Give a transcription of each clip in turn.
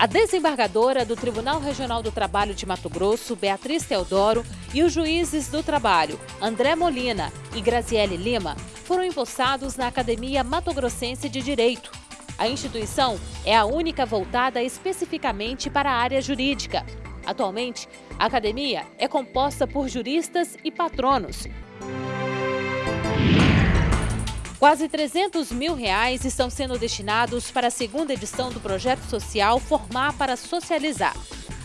A desembargadora do Tribunal Regional do Trabalho de Mato Grosso, Beatriz Teodoro, e os juízes do trabalho, André Molina e Graziele Lima, foram empossados na Academia Mato Grossense de Direito. A instituição é a única voltada especificamente para a área jurídica. Atualmente, a academia é composta por juristas e patronos. Quase 300 mil reais estão sendo destinados para a segunda edição do projeto social Formar para Socializar.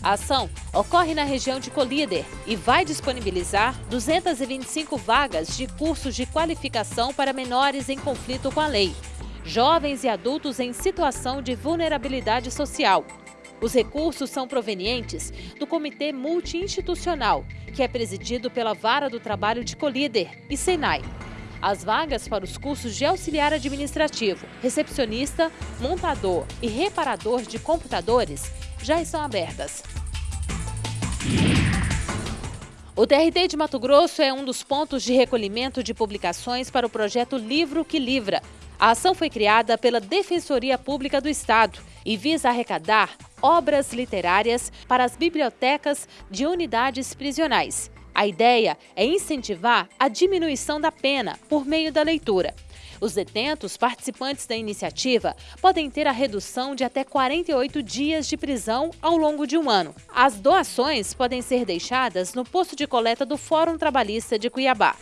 A ação ocorre na região de Colíder e vai disponibilizar 225 vagas de cursos de qualificação para menores em conflito com a lei, jovens e adultos em situação de vulnerabilidade social. Os recursos são provenientes do Comitê Multiinstitucional, que é presidido pela Vara do Trabalho de Colíder e Senai. As vagas para os cursos de auxiliar administrativo, recepcionista, montador e reparador de computadores já estão abertas. O TRT de Mato Grosso é um dos pontos de recolhimento de publicações para o projeto Livro que Livra. A ação foi criada pela Defensoria Pública do Estado e visa arrecadar obras literárias para as bibliotecas de unidades prisionais. A ideia é incentivar a diminuição da pena por meio da leitura. Os detentos participantes da iniciativa podem ter a redução de até 48 dias de prisão ao longo de um ano. As doações podem ser deixadas no posto de coleta do Fórum Trabalhista de Cuiabá.